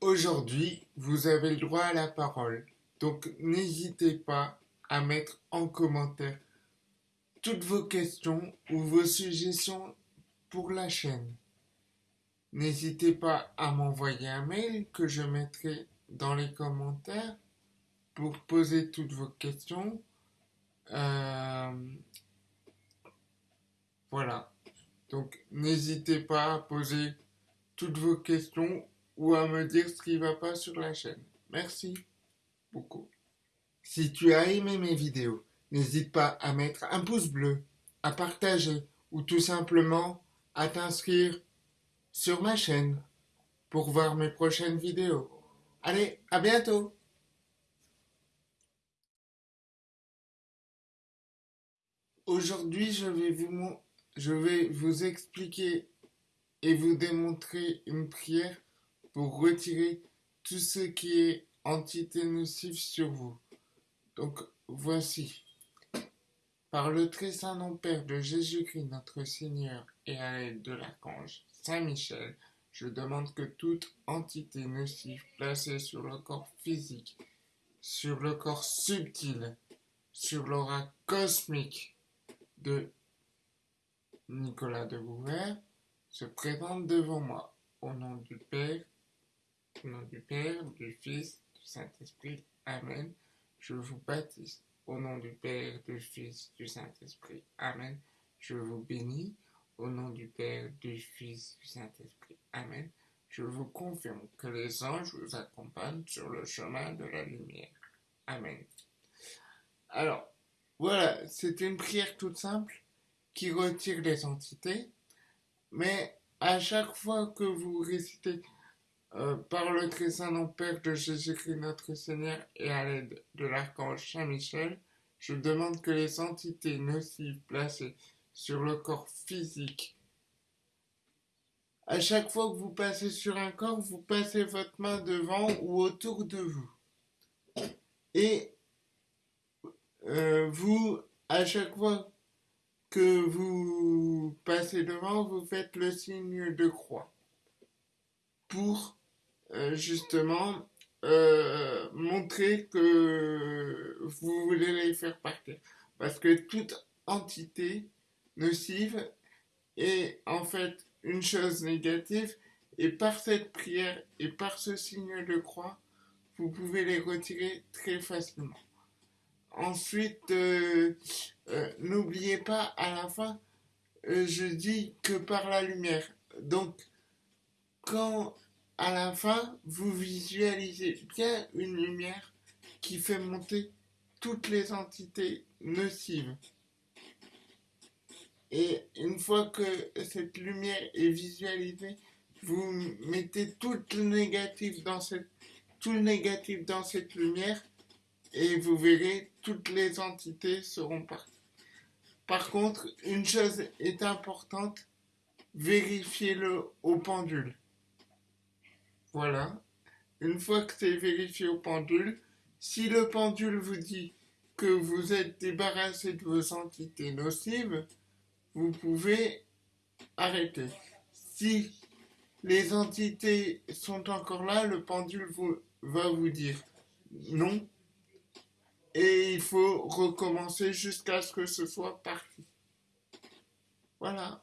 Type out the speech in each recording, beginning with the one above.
Aujourd'hui, vous avez le droit à la parole, donc n'hésitez pas à mettre en commentaire toutes vos questions ou vos suggestions pour la chaîne. N'hésitez pas à m'envoyer un mail que je mettrai dans les commentaires pour poser toutes vos questions. Euh, voilà. Donc n'hésitez pas à poser toutes vos questions ou à me dire ce qui ne va pas sur la chaîne. Merci beaucoup. Si tu as aimé mes vidéos, n'hésite pas à mettre un pouce bleu, à partager ou tout simplement à t'inscrire sur ma chaîne pour voir mes prochaines vidéos. Allez, à bientôt Aujourd'hui, je je vais vous expliquer et vous démontrer une prière pour retirer tout ce qui est entité nocive sur vous. Donc voici. Par le très saint nom Père de Jésus-Christ notre Seigneur et à l'aide de l'archange Saint Michel, je demande que toute entité nocive placée sur le corps physique, sur le corps subtil, sur l'aura cosmique de Nicolas de Bouver se présente devant moi au nom du Père, au nom du Père, du Fils, du Saint-Esprit. Amen. Je vous baptise au nom du Père, du Fils, du Saint-Esprit. Amen. Je vous bénis au nom du Père, du Fils, du Saint-Esprit. Amen. Je vous confirme que les anges vous accompagnent sur le chemin de la lumière. Amen. Alors, voilà, c'est une prière toute simple qui retire les entités, mais à chaque fois que vous récitez euh, par le très saint Père de Jésus-Christ notre Seigneur et à l'aide de l'archange Saint-Michel, je demande que les entités nocives placées sur le corps physique, à chaque fois que vous passez sur un corps, vous passez votre main devant ou autour de vous. Et euh, vous, à chaque fois que vous passez devant, vous faites le signe de croix pour justement euh, montrer que vous voulez les faire partir. Parce que toute entité nocive est en fait une chose négative et par cette prière et par ce signe de croix, vous pouvez les retirer très facilement. Ensuite, euh, euh, n'oubliez pas à la fin, euh, je dis que par la lumière. Donc, quand à la fin, vous visualisez bien une lumière qui fait monter toutes les entités nocives. Et une fois que cette lumière est visualisée, vous mettez tout le négatif dans cette, tout le négatif dans cette lumière et vous verrez toutes les entités seront parties. Par contre, une chose est importante, vérifiez-le au pendule. Voilà. Une fois que c'est vérifié au pendule, si le pendule vous dit que vous êtes débarrassé de vos entités nocives, vous pouvez arrêter. Si les entités sont encore là, le pendule va vous dire non, et il faut recommencer jusqu'à ce que ce soit parti. Voilà.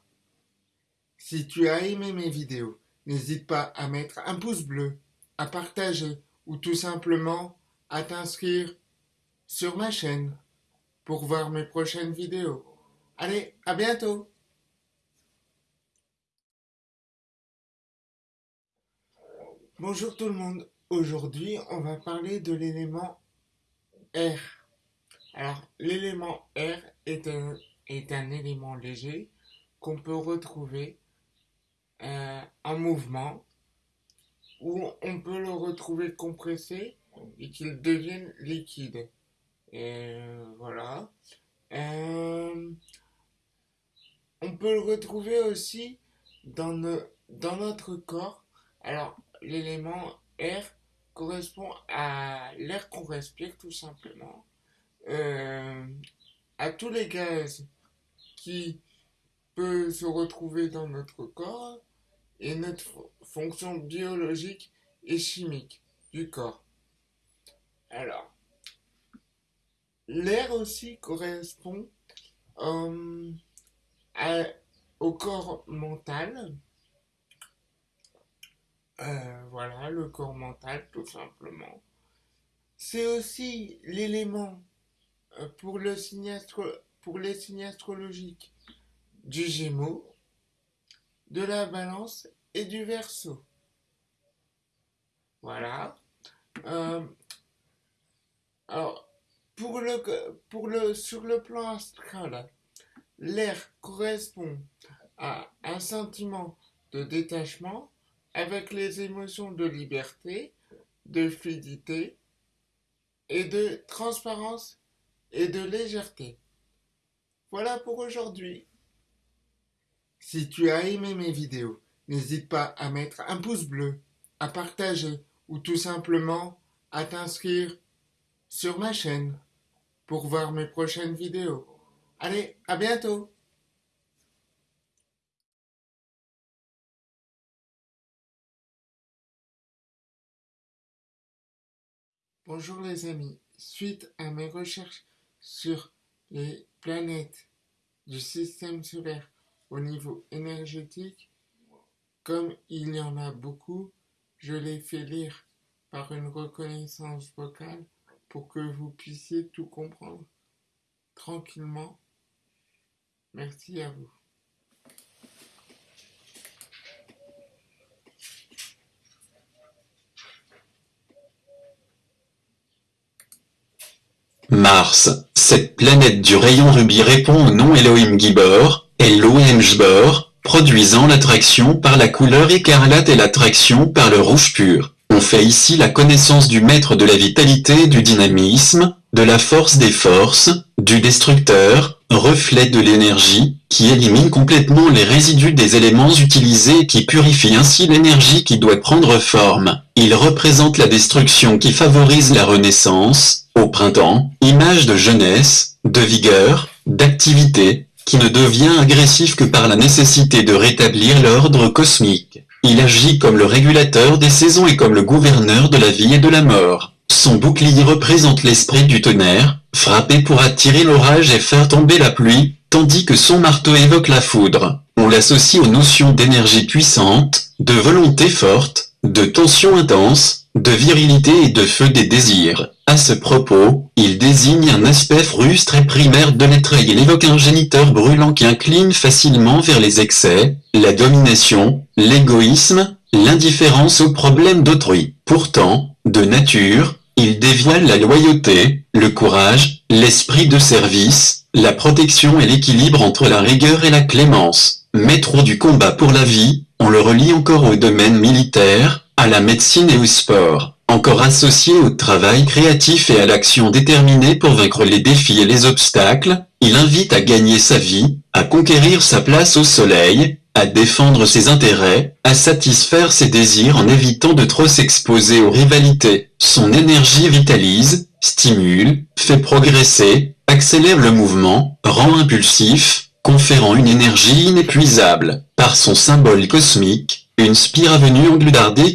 Si tu as aimé mes vidéos, n'hésite pas à mettre un pouce bleu, à partager ou tout simplement à t'inscrire sur ma chaîne pour voir mes prochaines vidéos. Allez, à bientôt Bonjour tout le monde, aujourd'hui on va parler de l'élément R. Alors, l'élément R est un, est un élément léger qu'on peut retrouver euh, en mouvement ou on peut le retrouver compressé et qu'il devienne liquide. Et voilà. Euh, on peut le retrouver aussi dans, dans notre corps. Alors, l'élément R correspond à l'air qu'on respire tout simplement, euh, à tous les gaz qui peuvent se retrouver dans notre corps et notre fonction biologique et chimiques du corps. Alors, l'air aussi correspond euh, au corps mental. Euh, voilà, le corps mental, tout simplement. C'est aussi l'élément euh, pour, le pour les signes astrologiques du Gémeaux, de la Balance et du Verseau. Voilà. Euh, alors, pour le, pour le, sur le plan astral, l'air correspond à un sentiment de détachement avec les émotions de liberté, de fluidité et de transparence et de légèreté. Voilà pour aujourd'hui. Si tu as aimé mes vidéos, n'hésite pas à mettre un pouce bleu, à partager ou tout simplement à t'inscrire sur ma chaîne pour voir mes prochaines vidéos. Allez, à bientôt Bonjour les amis, suite à mes recherches sur les planètes du système solaire au niveau énergétique, comme il y en a beaucoup, je les fais lire par une reconnaissance vocale pour que vous puissiez tout comprendre tranquillement. Merci à vous. Mars, cette planète du rayon rubis répond au nom Elohim Gibor, Jbor, produisant l'attraction par la couleur écarlate et l'attraction par le rouge pur. On fait ici la connaissance du maître de la vitalité du dynamisme, de la force des forces, du destructeur, reflet de l'énergie, qui élimine complètement les résidus des éléments utilisés et qui purifie ainsi l'énergie qui doit prendre forme. Il représente la destruction qui favorise la renaissance, au printemps, image de jeunesse, de vigueur, d'activité, qui ne devient agressif que par la nécessité de rétablir l'ordre cosmique. Il agit comme le régulateur des saisons et comme le gouverneur de la vie et de la mort. Son bouclier représente l'esprit du tonnerre, frappé pour attirer l'orage et faire tomber la pluie, tandis que son marteau évoque la foudre. On l'associe aux notions d'énergie puissante, de volonté forte, de tension intense, de virilité et de feu des désirs. À ce propos, il désigne un aspect frustre et primaire de l'être et il évoque un géniteur brûlant qui incline facilement vers les excès, la domination, l'égoïsme, l'indifférence aux problèmes d'autrui. Pourtant, de nature, il dévoile la loyauté, le courage, l'esprit de service, la protection et l'équilibre entre la rigueur et la clémence. Maître du combat pour la vie, on le relie encore au domaine militaire, à la médecine et au sport, encore associé au travail créatif et à l'action déterminée pour vaincre les défis et les obstacles, il invite à gagner sa vie, à conquérir sa place au soleil, à défendre ses intérêts, à satisfaire ses désirs en évitant de trop s'exposer aux rivalités. Son énergie vitalise, stimule, fait progresser, accélère le mouvement, rend impulsif, conférant une énergie inépuisable. Par son symbole cosmique, une spire avenue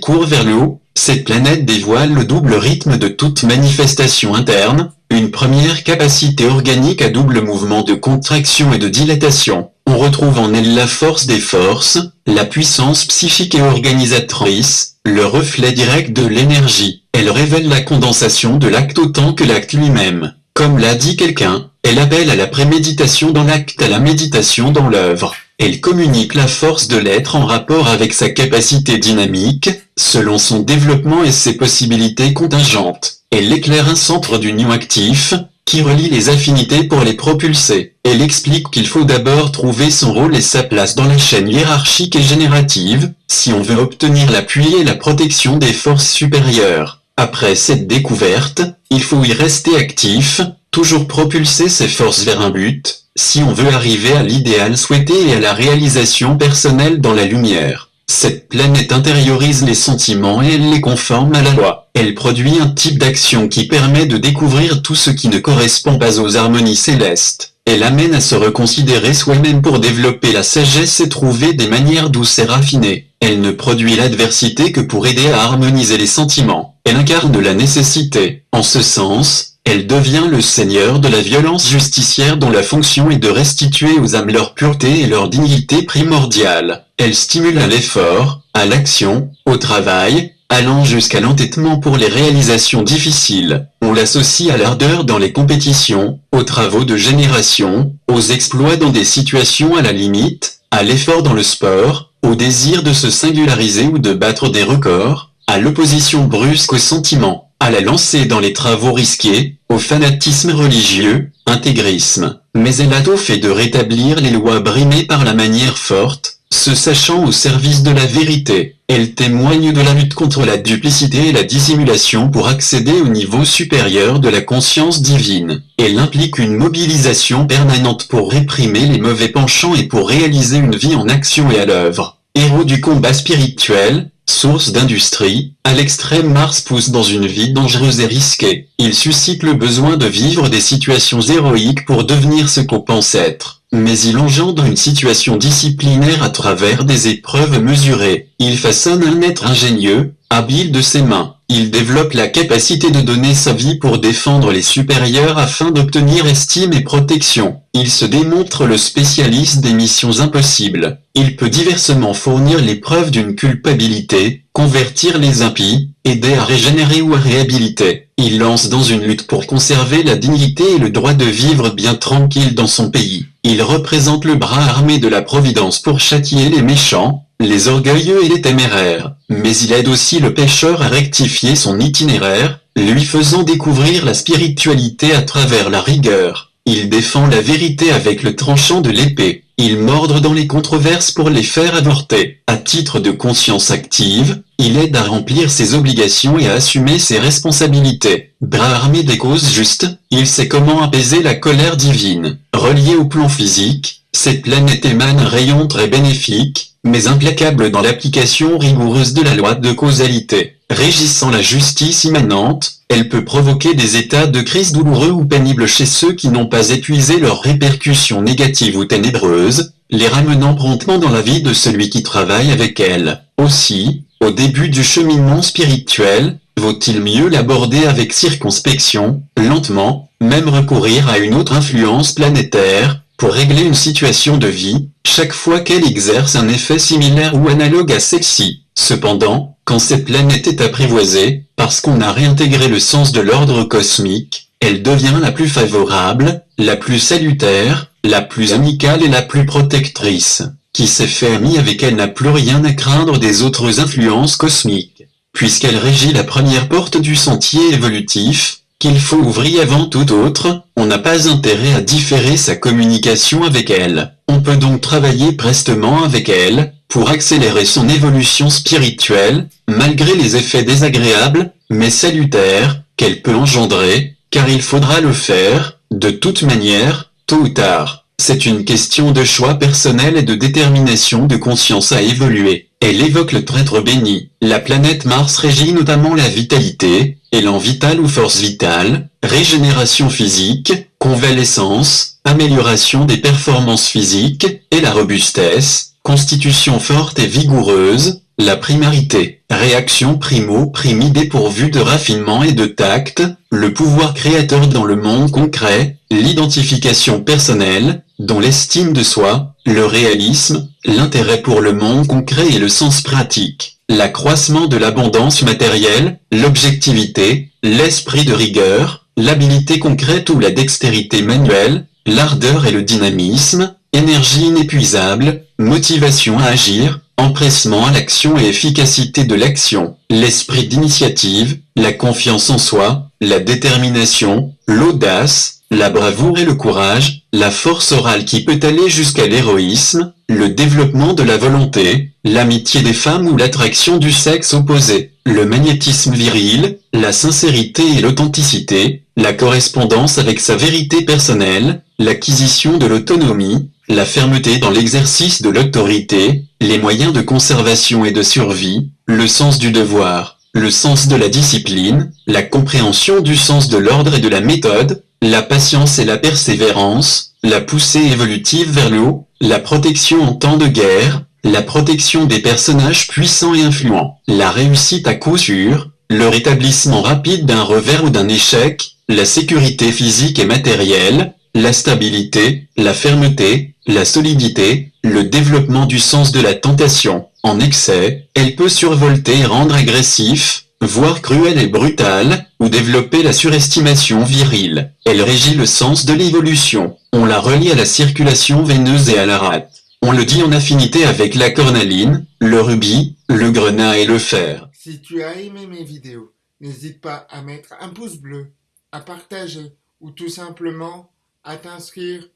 court vers le haut, cette planète dévoile le double rythme de toute manifestation interne, une première capacité organique à double mouvement de contraction et de dilatation. On retrouve en elle la force des forces, la puissance psychique et organisatrice, le reflet direct de l'énergie. Elle révèle la condensation de l'acte autant que l'acte lui-même. Comme l'a dit quelqu'un, elle appelle à la préméditation dans l'acte à la méditation dans l'œuvre. Elle communique la force de l'être en rapport avec sa capacité dynamique, selon son développement et ses possibilités contingentes. Elle éclaire un centre d'union actif, qui relie les affinités pour les propulser. Elle explique qu'il faut d'abord trouver son rôle et sa place dans la chaîne hiérarchique et générative, si on veut obtenir l'appui et la protection des forces supérieures. Après cette découverte, il faut y rester actif, toujours propulser ses forces vers un but, si on veut arriver à l'idéal souhaité et à la réalisation personnelle dans la lumière. Cette planète intériorise les sentiments et elle les conforme à la loi. Elle produit un type d'action qui permet de découvrir tout ce qui ne correspond pas aux harmonies célestes. Elle amène à se reconsidérer soi-même pour développer la sagesse et trouver des manières douces et raffinées. Elle ne produit l'adversité que pour aider à harmoniser les sentiments. Elle incarne la nécessité. En ce sens, elle devient le seigneur de la violence justicière dont la fonction est de restituer aux âmes leur pureté et leur dignité primordiale. Elle stimule à l'effort, à l'action, au travail, allant jusqu'à l'entêtement pour les réalisations difficiles. On l'associe à l'ardeur dans les compétitions, aux travaux de génération, aux exploits dans des situations à la limite, à l'effort dans le sport, au désir de se singulariser ou de battre des records, à l'opposition brusque aux sentiments, à la lancée dans les travaux risqués, au fanatisme religieux, intégrisme. Mais elle a tout fait de rétablir les lois brimées par la manière forte, se sachant au service de la vérité, elle témoigne de la lutte contre la duplicité et la dissimulation pour accéder au niveau supérieur de la conscience divine. Elle implique une mobilisation permanente pour réprimer les mauvais penchants et pour réaliser une vie en action et à l'œuvre. Héros du combat spirituel, source d'industrie, à l'extrême Mars pousse dans une vie dangereuse et risquée. Il suscite le besoin de vivre des situations héroïques pour devenir ce qu'on pense être mais il engendre une situation disciplinaire à travers des épreuves mesurées. Il façonne un être ingénieux, habile de ses mains. Il développe la capacité de donner sa vie pour défendre les supérieurs afin d'obtenir estime et protection. Il se démontre le spécialiste des missions impossibles. Il peut diversement fournir les preuves d'une culpabilité, convertir les impies, aider à régénérer ou à réhabiliter. Il lance dans une lutte pour conserver la dignité et le droit de vivre bien tranquille dans son pays. Il représente le bras armé de la Providence pour châtier les méchants, les orgueilleux et les téméraires. Mais il aide aussi le pécheur à rectifier son itinéraire, lui faisant découvrir la spiritualité à travers la rigueur. Il défend la vérité avec le tranchant de l'épée. Il mordre dans les controverses pour les faire avorter. À titre de conscience active, il aide à remplir ses obligations et à assumer ses responsabilités. Bras armé des causes justes, il sait comment apaiser la colère divine. Relié au plan physique, cette planète émane un rayon très bénéfique, mais implacable dans l'application rigoureuse de la loi de causalité. Régissant la justice immanente, elle peut provoquer des états de crise douloureux ou pénibles chez ceux qui n'ont pas épuisé leurs répercussions négatives ou ténébreuses, les ramenant promptement dans la vie de celui qui travaille avec elle. Aussi, au début du cheminement spirituel, vaut-il mieux l'aborder avec circonspection, lentement, même recourir à une autre influence planétaire, pour régler une situation de vie, chaque fois qu'elle exerce un effet similaire ou analogue à celle-ci. Cependant, quand cette planète est apprivoisée, parce qu'on a réintégré le sens de l'ordre cosmique, elle devient la plus favorable, la plus salutaire, la plus amicale et la plus protectrice. Qui s'est fait ami avec elle n'a plus rien à craindre des autres influences cosmiques, puisqu'elle régit la première porte du sentier évolutif, qu'il faut ouvrir avant tout autre, on n'a pas intérêt à différer sa communication avec elle. On peut donc travailler prestement avec elle, pour accélérer son évolution spirituelle, malgré les effets désagréables, mais salutaires, qu'elle peut engendrer, car il faudra le faire, de toute manière, tôt ou tard. C'est une question de choix personnel et de détermination de conscience à évoluer. Elle évoque le traître béni. La planète Mars régit notamment la vitalité, élan vital ou force vitale, régénération physique, convalescence, amélioration des performances physiques, et la robustesse, constitution forte et vigoureuse, la primarité, réaction primo-primi dépourvue de raffinement et de tact, le pouvoir créateur dans le monde concret, l'identification personnelle, dont l'estime de soi, le réalisme, l'intérêt pour le monde concret et le sens pratique, l'accroissement de l'abondance matérielle, l'objectivité, l'esprit de rigueur, l'habilité concrète ou la dextérité manuelle, l'ardeur et le dynamisme, énergie inépuisable, motivation à agir, empressement à l'action et efficacité de l'action, l'esprit d'initiative, la confiance en soi, la détermination, l'audace, la bravoure et le courage, la force orale qui peut aller jusqu'à l'héroïsme, le développement de la volonté, l'amitié des femmes ou l'attraction du sexe opposé, le magnétisme viril, la sincérité et l'authenticité, la correspondance avec sa vérité personnelle, l'acquisition de l'autonomie, la fermeté dans l'exercice de l'autorité, les moyens de conservation et de survie, le sens du devoir, le sens de la discipline, la compréhension du sens de l'ordre et de la méthode, la patience et la persévérance, la poussée évolutive vers le haut, la protection en temps de guerre, la protection des personnages puissants et influents, la réussite à coup sûr, le rétablissement rapide d'un revers ou d'un échec, la sécurité physique et matérielle, la stabilité, la fermeté, la solidité, le développement du sens de la tentation. En excès, elle peut survolter et rendre agressif, voire cruel et brutal, ou développer la surestimation virile. Elle régit le sens de l'évolution. On la relie à la circulation veineuse et à la rate. On le dit en affinité avec la cornaline, le rubis, le grenat et le fer. Si tu as aimé mes vidéos, n'hésite pas à mettre un pouce bleu, à partager ou tout simplement à t'inscrire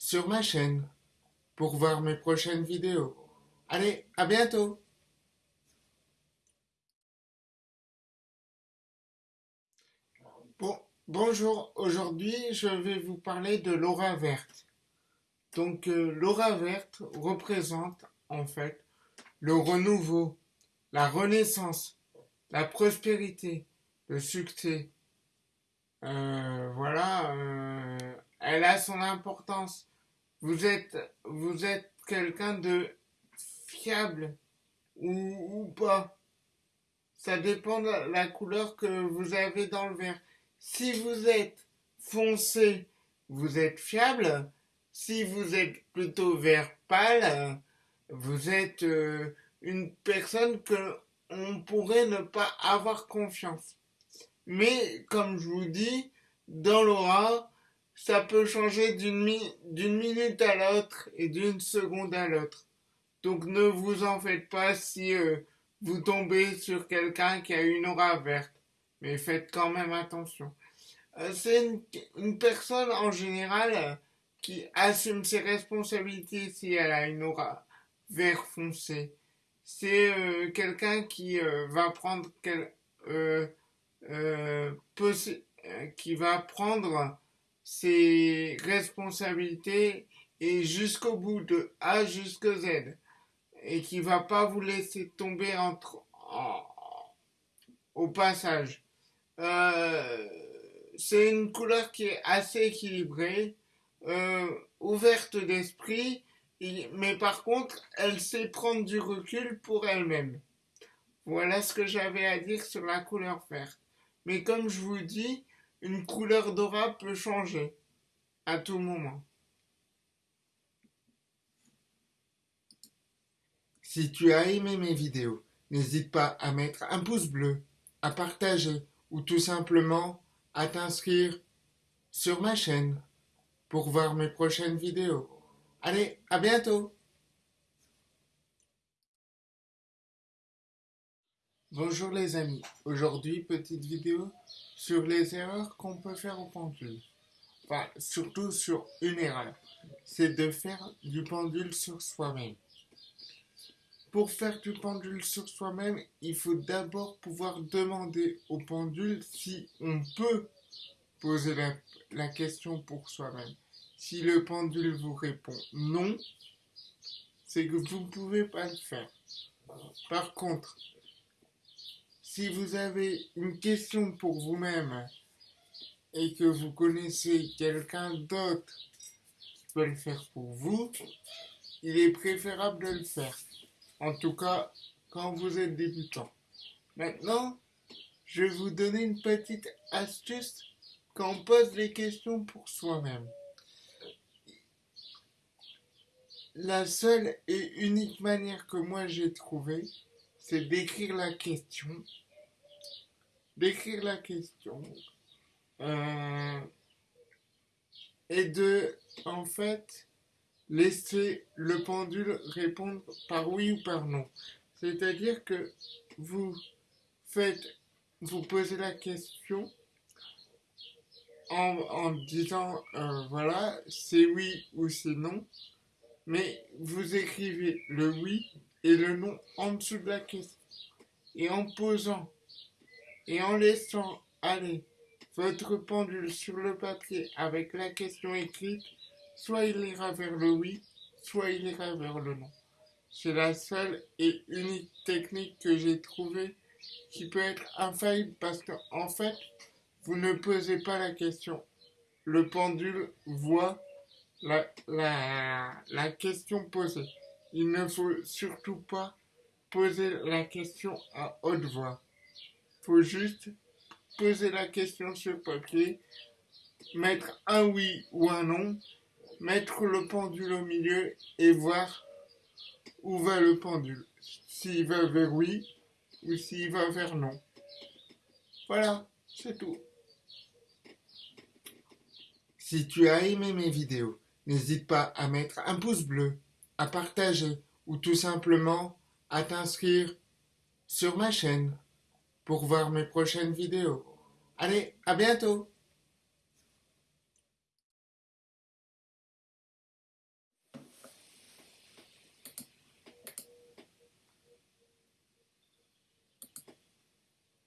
sur ma chaîne pour voir mes prochaines vidéos. Allez, à bientôt Bon, bonjour, aujourd'hui je vais vous parler de l'aura verte. Donc euh, l'aura verte représente en fait le renouveau, la renaissance, la prospérité, le succès. Euh, voilà, euh, elle a son importance. Vous êtes, vous êtes quelqu'un de fiable ou, ou pas? Ça dépend de la couleur que vous avez dans le verre. Si vous êtes foncé, vous êtes fiable. Si vous êtes plutôt vert pâle, vous êtes euh, une personne que on pourrait ne pas avoir confiance. Mais comme je vous dis, dans l'aura, ça peut changer d'une minute à l'autre et d'une seconde à l'autre. Donc ne vous en faites pas si euh, vous tombez sur quelqu'un qui a une aura verte. Mais faites quand même attention. Euh, c'est une, personne en général qui assume ses responsabilités si elle a une aura vert foncé. C'est euh, quelqu'un qui euh, va prendre euh, euh qui va prendre ses responsabilités et jusqu'au bout de A jusqu'à Z et qui va pas vous laisser tomber entre en, au passage. c'est une couleur qui est assez équilibrée euh, ouverte d'esprit, mais par contre, elle sait prendre du recul pour elle-même. Voilà ce que j'avais à dire sur la couleur verte. Mais comme je vous dis, une couleur d'aura peut changer à tout moment. Si tu as aimé mes vidéos, n'hésite pas à mettre un pouce bleu, à partager ou tout simplement à t'inscrire sur ma chaîne pour voir mes prochaines vidéos. Allez, à bientôt Bonjour les amis, aujourd'hui petite vidéo sur les erreurs qu'on peut faire au pendule. Enfin, surtout sur une erreur, c'est de faire du pendule sur soi-même. Pour faire du pendule sur soi-même, il faut d'abord pouvoir demander au pendule si on peut poser la, question pour soi-même. Si le pendule vous répond non, c'est que vous ne pouvez pas le faire. Par contre, si vous avez une question pour vous-même et que vous connaissez quelqu'un d'autre qui peut le faire pour vous, il est préférable de le faire. En tout cas, quand vous êtes débutant. Maintenant, je vais vous donner une petite astuce quand on pose les questions pour soi-même. La seule et unique manière que moi j'ai trouvée, c'est d'écrire la question. D'écrire la question. Euh, et de, en fait, laisser le pendule répondre par oui ou par non. C'est-à-dire que vous faites, vous posez la question en, disant euh, voilà, c'est oui ou c'est non, mais vous écrivez le oui et le non en dessous de la question. Et en posant et en laissant aller votre pendule sur le papier avec la question écrite, soit il ira vers le oui, soit il ira vers le non. C'est la seule et unique technique que j'ai trouvée qui peut être infaillible parce qu'en en fait, vous ne posez pas la question. Le pendule voit la, la, la question posée. Il ne faut surtout pas poser la question à haute voix. Faut juste poser la question sur papier, mettre un oui ou un non, mettre le pendule au milieu et voir où va le pendule. S'il va vers oui ou s'il va vers non. Voilà, c'est tout. Si tu as aimé mes vidéos, n'hésite pas à mettre un pouce bleu, à partager ou tout simplement à t'inscrire sur ma chaîne pour voir mes prochaines vidéos. Allez, à bientôt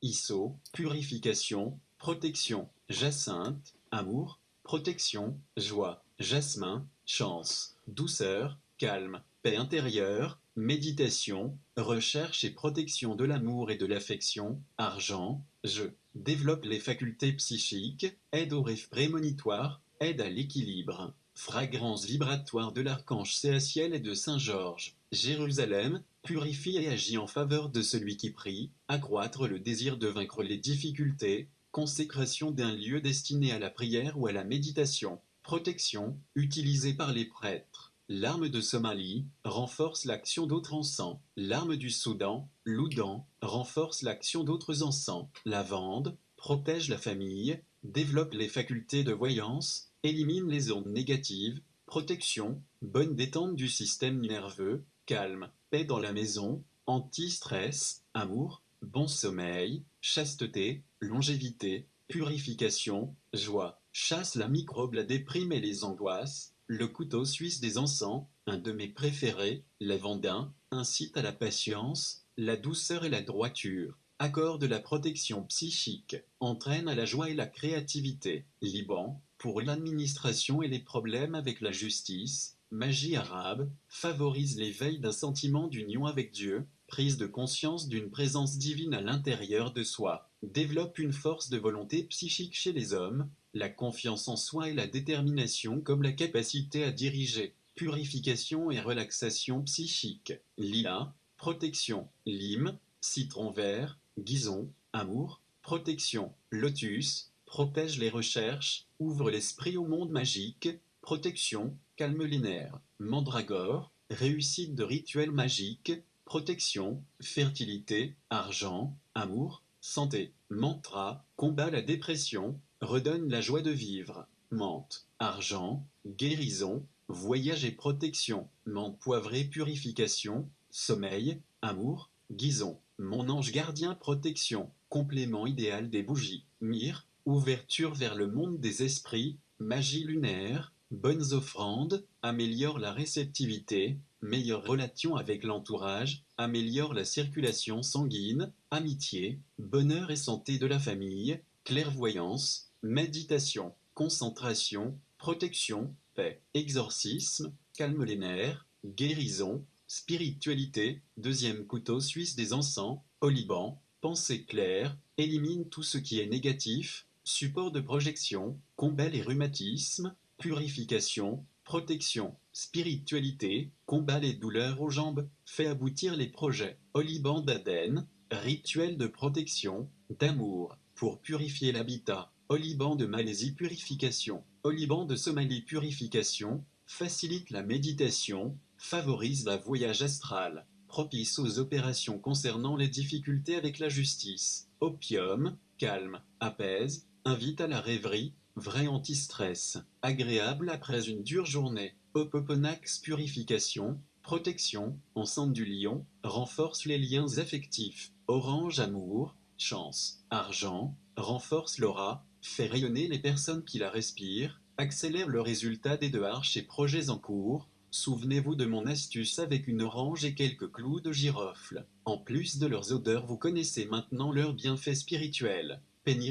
ISO, purification, protection, jacinthe, amour, protection, joie, jasmin, chance, douceur, calme, paix intérieure, méditation, recherche et protection de l'amour et de l'affection, argent, jeu, développe les facultés psychiques, aide au rêve prémonitoire, aide à l'équilibre, fragrance vibratoire de l'archange Céaciel et de Saint Georges, Jérusalem, purifie et agit en faveur de celui qui prie, accroître le désir de vaincre les difficultés, consécration d'un lieu destiné à la prière ou à la méditation, protection, utilisée par les prêtres. L'arme de Somalie renforce l'action d'autres encens. L'arme du Soudan, l'Oudan, renforce l'action d'autres encens. Lavande protège la famille, développe les facultés de voyance, élimine les ondes négatives, protection, bonne détente du système nerveux, calme, paix dans la maison, anti-stress, amour, bon sommeil, chasteté, longévité, purification, joie, chasse la microbe, la déprime et les angoisses, le couteau suisse des encens, un de mes préférés, lavandin, incite à la patience, la douceur et la droiture, accorde la protection psychique, entraîne à la joie et la créativité, Liban, pour l'administration et les problèmes avec la justice, magie arabe, favorise l'éveil d'un sentiment d'union avec Dieu, prise de conscience d'une présence divine à l'intérieur de soi, développe une force de volonté psychique chez les hommes, la confiance en soi et la détermination comme la capacité à diriger, purification et relaxation psychique, lila, protection, lime, citron vert, guison, amour, protection, lotus, protège les recherches, ouvre l'esprit au monde magique, protection, calme les nerfs, mandragore, réussite de rituels magiques, protection, fertilité, argent, amour, santé, mantra, combat la dépression, redonne la joie de vivre, menthe, argent, guérison, voyage et protection, menthe poivrée purification, sommeil, amour, guison, mon ange gardien protection, complément idéal des bougies, myrrhe, ouverture vers le monde des esprits, magie lunaire, bonnes offrandes, améliore la réceptivité, meilleure relation avec l'entourage, améliore la circulation sanguine, amitié, bonheur et santé de la famille, clairvoyance, méditation, concentration, protection, paix, exorcisme, calme les nerfs, guérison, spiritualité, deuxième couteau suisse des encens, au Liban, pensée claire, élimine tout ce qui est négatif, support de projection, combat les rhumatismes, purification, protection, spiritualité, combat les douleurs aux jambes, fait aboutir les projets, Liban d'Aden, rituel de protection, d'amour, pour purifier l'habitat, Liban de Malaisie purification, Liban de Somalie purification, facilite la méditation, favorise la voyage astral, propice aux opérations concernant les difficultés avec la justice, opium, calme, apaise, invite à la rêverie, vrai anti-stress, agréable après une dure journée, Opoponax purification, protection, enceinte du lion, renforce les liens affectifs, orange amour, chance, argent, renforce l'aura, fait rayonner les personnes qui la respirent, accélère le résultat des démarches et projets en cours, Souvenez-vous de mon astuce avec une orange et quelques clous de girofle. En plus de leurs odeurs, vous connaissez maintenant leurs bienfaits spirituels.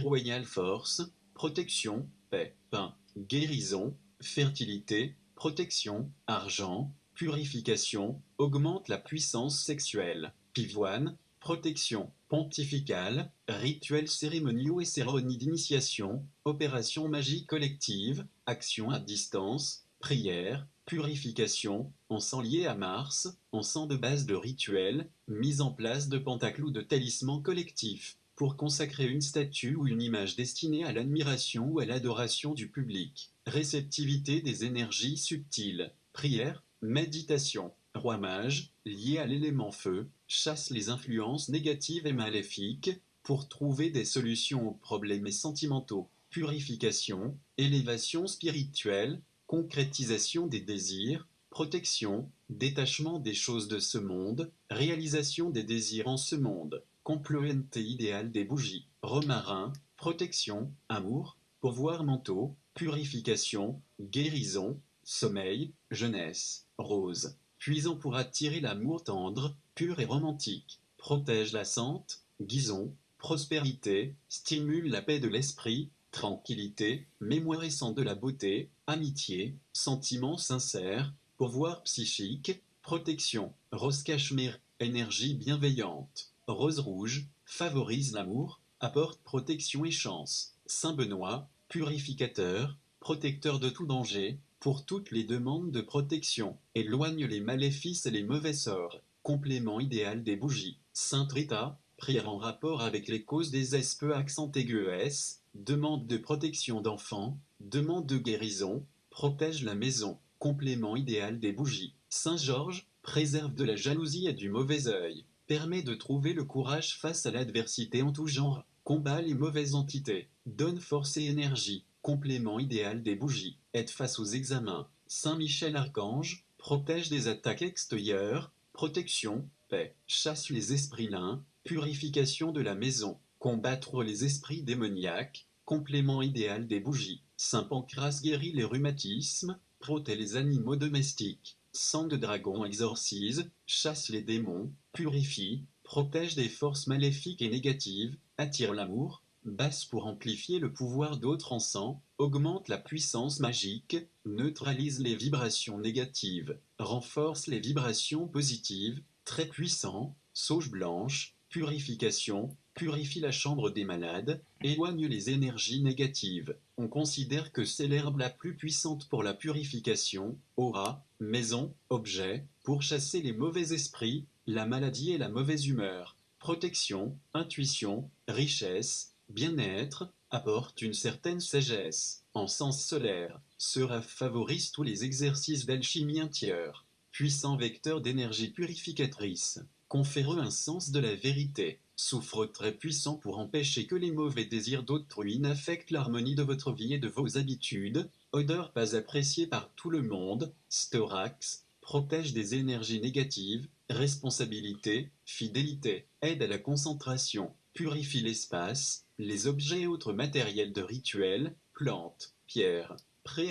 Royal Force, protection, paix, pain, guérison, fertilité, protection, argent, purification, augmente la puissance sexuelle. Pivoine, protection pontificale, rituels cérémoniaux et cérémonies d'initiation, opération magie collective, action à distance, prière, purification, encens lié à Mars, encens de base de rituel, mise en place de pentacles ou de talismans collectifs, pour consacrer une statue ou une image destinée à l'admiration ou à l'adoration du public. Réceptivité des énergies subtiles. Prière, méditation. Roi mage, lié à l'élément feu, chasse les influences négatives et maléfiques pour trouver des solutions aux problèmes sentimentaux. Purification, élévation spirituelle, concrétisation des désirs, protection, détachement des choses de ce monde, réalisation des désirs en ce monde, complémenté idéal des bougies, romarin, protection, amour, pouvoir mentaux, purification, guérison, sommeil, jeunesse, rose, puisant pour attirer l'amour tendre, pur et romantique, protège la sente, guison, prospérité, stimule la paix de l'esprit, tranquillité, mémorisant de la beauté, amitié, sentiments sincères, pouvoir psychique, protection, rose cachemire, énergie bienveillante, rose rouge, favorise l'amour, apporte protection et chance, Saint Benoît, purificateur, protecteur de tout danger, pour toutes les demandes de protection, éloigne les maléfices et les mauvais sorts, complément idéal des bougies, Sainte Rita, prière en rapport avec les causes des SP accent S, demande de protection d'enfants, demande de guérison, protège la maison, complément idéal des bougies. Saint Georges, préserve de la jalousie et du mauvais œil, permet de trouver le courage face à l'adversité en tout genre, combat les mauvaises entités, donne force et énergie, complément idéal des bougies, aide face aux examens. Saint Michel Archange, protège des attaques extérieures, protection, paix, chasse les esprits lins, purification de la maison, Combattre les esprits démoniaques, complément idéal des bougies. Saint Pancras guérit les rhumatismes, protège les animaux domestiques. Sang de dragon exorcise, chasse les démons, purifie, protège des forces maléfiques et négatives, attire l'amour, basse pour amplifier le pouvoir d'autres encens, augmente la puissance magique, neutralise les vibrations négatives, renforce les vibrations positives, très puissant, sauge blanche, purification, purifie la chambre des malades, éloigne les énergies négatives. On considère que c'est l'herbe la plus puissante pour la purification, aura, maison, objet, pour chasser les mauvais esprits, la maladie et la mauvaise humeur. Protection, intuition, richesse, bien-être, apporte une certaine sagesse. En sens solaire, sera favorise tous les exercices d'alchimie intérieure. Puissant vecteur d'énergie purificatrice confère un sens de la vérité, souffre très puissant pour empêcher que les mauvais désirs d'autrui n'affectent l'harmonie de votre vie et de vos habitudes, odeur pas appréciée par tout le monde, storax, protège des énergies négatives, responsabilité, fidélité, aide à la concentration, purifie l'espace, les objets et autres matériels de rituel, plantes, pierres,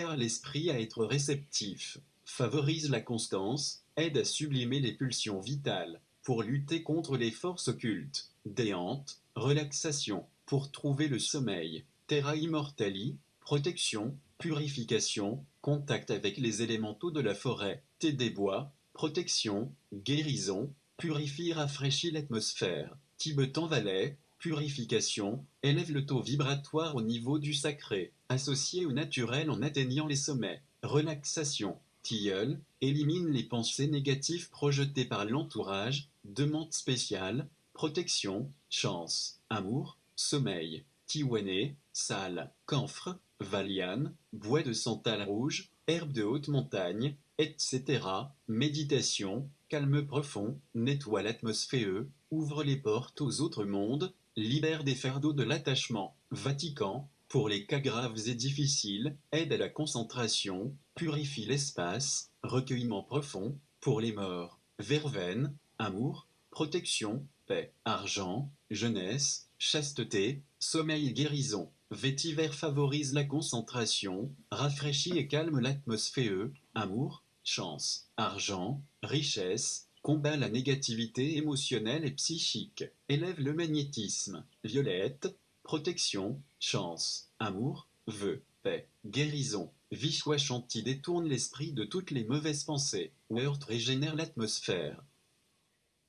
à l'esprit à être réceptif, favorise la constance, aide à sublimer les pulsions vitales, pour lutter contre les forces occultes, déante, relaxation, pour trouver le sommeil, terra immortali, protection, purification, contact avec les élémentaux de la forêt, thé des bois, protection, guérison, purifie rafraîchit l'atmosphère, Tibetan Valais, purification, élève le taux vibratoire au niveau du sacré, associé au naturel en atteignant les sommets, relaxation, tilleul, élimine les pensées négatives projetées par l'entourage, demande spéciale, protection, chance, amour, sommeil, tiwané, salle, camphre, valiane, bois de santal rouge, herbe de haute montagne, etc. Méditation, calme profond, nettoie l'atmosphère, ouvre les portes aux autres mondes, libère des fardeaux de l'attachement. Vatican, pour les cas graves et difficiles, aide à la concentration, purifie l'espace, recueillement profond, pour les morts. Verveine, amour, protection, paix, argent, jeunesse, chasteté, sommeil guérison. Vétiver favorise la concentration, rafraîchit et calme l'atmosphère, amour, chance, argent, richesse, combat la négativité émotionnelle et psychique, élève le magnétisme, violette, protection, chance, amour, vœu, paix, guérison, Vichwa Chanti détourne l'esprit de toutes les mauvaises pensées, Heurt régénère l'atmosphère.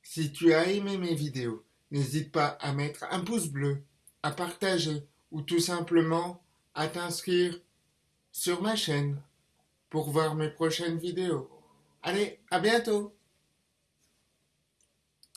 Si tu as aimé mes vidéos, n'hésite pas à mettre un pouce bleu, à partager ou tout simplement à t'inscrire sur ma chaîne. Pour voir mes prochaines vidéos. Allez, à bientôt